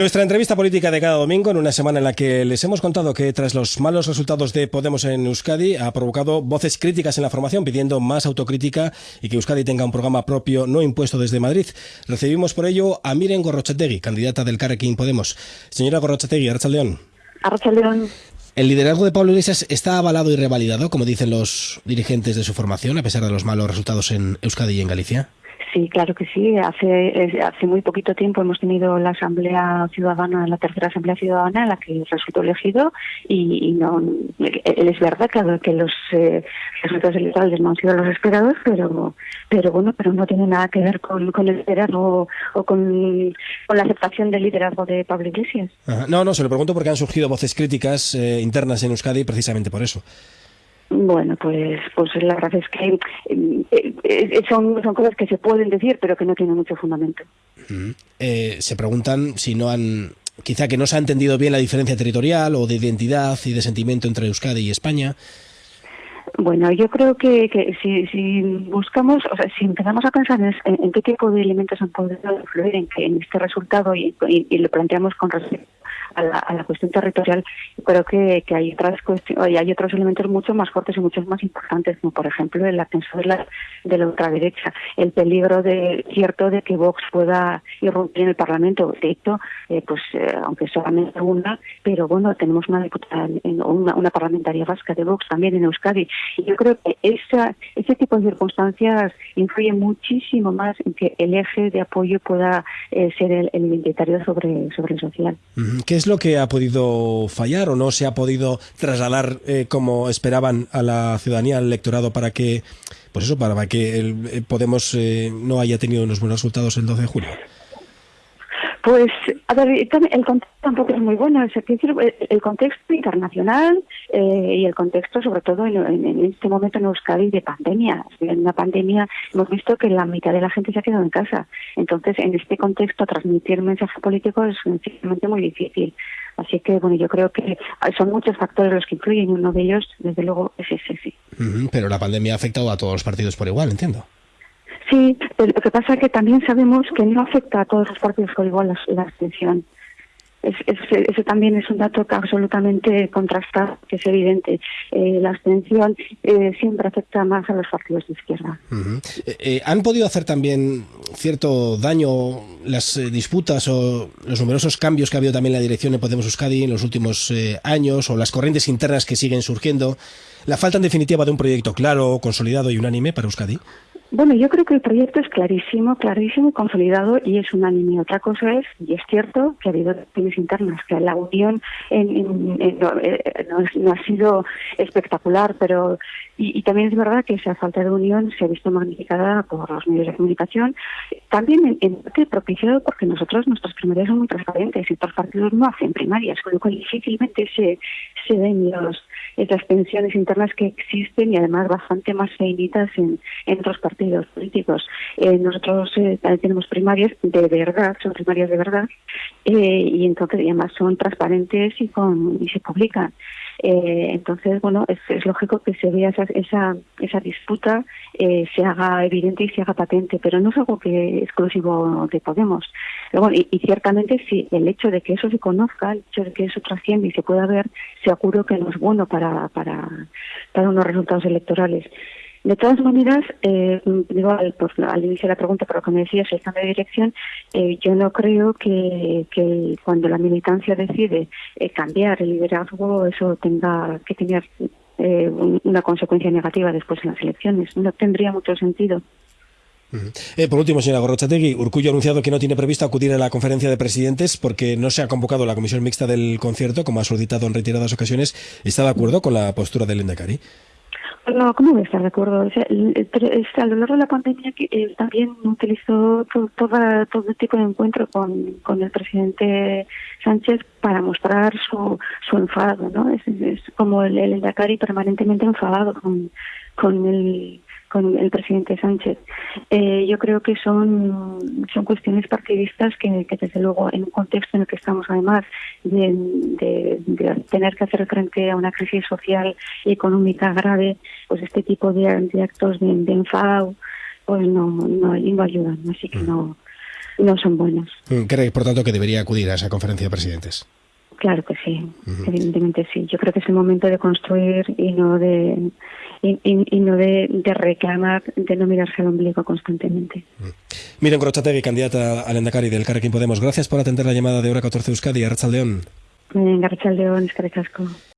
Nuestra entrevista política de cada domingo, en una semana en la que les hemos contado que tras los malos resultados de Podemos en Euskadi, ha provocado voces críticas en la formación pidiendo más autocrítica y que Euskadi tenga un programa propio no impuesto desde Madrid. Recibimos por ello a Miren Gorrochategui, candidata del Carrequín Podemos. Señora Gorrochategui, Arrachaldeón. Arrachaldeón. ¿El liderazgo de Pablo Iglesias está avalado y revalidado, como dicen los dirigentes de su formación, a pesar de los malos resultados en Euskadi y en Galicia? Sí, claro que sí. Hace hace muy poquito tiempo hemos tenido la Asamblea Ciudadana, la tercera Asamblea Ciudadana, en la que resultó elegido y, no es verdad que, que los eh, resultados electorales no han sido los esperados, pero pero bueno, pero no tiene nada que ver con, con el liderazgo o con, con, la aceptación del liderazgo de Pablo Iglesias. No, no, se lo pregunto porque han surgido voces críticas eh, internas en Euskadi precisamente por eso. Bueno, pues, pues la verdad es que eh, eh, son, son cosas que se pueden decir, pero que no tienen mucho fundamento. Eh, se preguntan si no han, quizá que no se ha entendido bien la diferencia territorial o de identidad y de sentimiento entre Euskadi y España. Bueno, yo creo que, que si, si, buscamos, o sea, si empezamos a pensar en, en, qué tipo de elementos han podido influir en, en este resultado y, y, y, lo planteamos con respecto a la, a la cuestión territorial, creo que, que hay otras cuestiones, hay otros elementos mucho más fuertes y mucho más importantes, como por ejemplo el ascenso de la, de la ultraderecha, el peligro de cierto de que Vox pueda irrumpir en el Parlamento. De hecho, eh, pues eh, aunque solamente una, pero bueno, tenemos una diputada, una, una parlamentaria vasca de Vox también en Euskadi. Y yo creo que esa, ese tipo de circunstancias influye muchísimo más en que el eje de apoyo pueda eh, ser el, el identitario sobre, sobre el social. ¿Qué es lo que ha podido fallar o no se ha podido trasladar eh, como esperaban a la ciudadanía, al electorado, para que, pues eso, para que el, eh, Podemos eh, no haya tenido unos buenos resultados el 12 de julio? Pues, a ver, el contexto tampoco es muy bueno. El contexto internacional eh, y el contexto, sobre todo en, en, este momento en Euskadi, de pandemia. En una pandemia hemos visto que la mitad de la gente se ha quedado en casa. Entonces, en este contexto, transmitir mensaje político es sencillamente muy difícil. Así que, bueno, yo creo que son muchos factores los que influyen uno de ellos, desde luego, es ese, sí. Pero la pandemia ha afectado a todos los partidos por igual, entiendo. Sí, lo que pasa es que también sabemos que no afecta a todos los partidos por igual la, abstención. Es, es, ese también es un dato que absolutamente contrastado, que es evidente. Eh, la abstención eh, siempre afecta más a los partidos de izquierda. Eh, ¿Han podido hacer también cierto daño las disputas o los numerosos cambios que ha habido también en la dirección de Podemos Euskadi en los últimos años o las corrientes internas que siguen surgiendo? ¿La falta en definitiva de un proyecto claro, consolidado y unánime para Euskadi? Bueno, yo creo que el proyecto es clarísimo, clarísimo y consolidado y es unánime. Otra cosa es, y es cierto, que ha habido tensiones internas, que la unión en, en, en, no, no, no, ha sido espectacular, pero y, también es verdad que esa falta de unión se ha visto magnificada por los medios de comunicación, también en, en parte propiciado porque nosotros, nuestras primarias son muy transparentes y otros partidos no hacen primarias, con lo cual difícilmente se, se ven los, esas tensiones internas que existen y además bastante más feinitas en, en otros partidos políticos. Eh, nosotros eh, tenemos primarias de verdad, son primarias de verdad, eh, y entonces además son transparentes y, con, y se publican. Eh, entonces, bueno, es, lógico que se vea esa, esa, esa disputa, eh, se haga evidente y se haga patente, pero no es algo que exclusivo de Podemos. Pero bueno, y, ciertamente sí, el hecho de que eso se conozca, el hecho de que eso trasciende y se pueda ver, seguro que no es bueno para, para, para unos resultados electorales. De todas maneras, eh, digo al, pues, al, inicio de la pregunta, pero que me decías, el cambio de dirección, eh, yo no creo que, que, cuando la militancia decide eh, cambiar el liderazgo, eso tenga que tener eh, una consecuencia negativa después en las elecciones. No tendría mucho sentido. Por último, señora Gorrochategui, Urcullo ha anunciado que no tiene previsto acudir a la conferencia de presidentes porque no se ha convocado la comisión mixta del concierto, como ha solicitado en reiteradas ocasiones. ¿Está de acuerdo con la postura del Endacari? No, ¿cómo voy a estar de acuerdo? O sea, a lo largo de la pandemia eh, también utilizó to, toda, todo tipo de encuentro con, con el presidente Sánchez para mostrar su, su enfado, ¿no? Es, es como el, el Dakari permanentemente enfadado con, con el con el presidente Sánchez. Eh, yo creo que son, son cuestiones partidistas que, que, desde luego, en un contexto en el que estamos, además de, de, de, tener que hacer frente a una crisis social y económica grave, pues este tipo de, de actos de, enfado, pues no, no, no ayudan. Así que no no son buenas. Mm, ¿Cree, por tanto, que debería acudir a esa conferencia de presidentes? Claro que sí, evidentemente sí. Yo creo que es el momento de construir y no de y, no de, reclamar, de no mirarse al ombligo constantemente. Mm. Miren Grochategui, candidata al Endacari del Carrequín Podemos. Gracias por atender la llamada de Hora 14 Euskadi. Arrachaldeón. Venga, Arrachaldeón, es que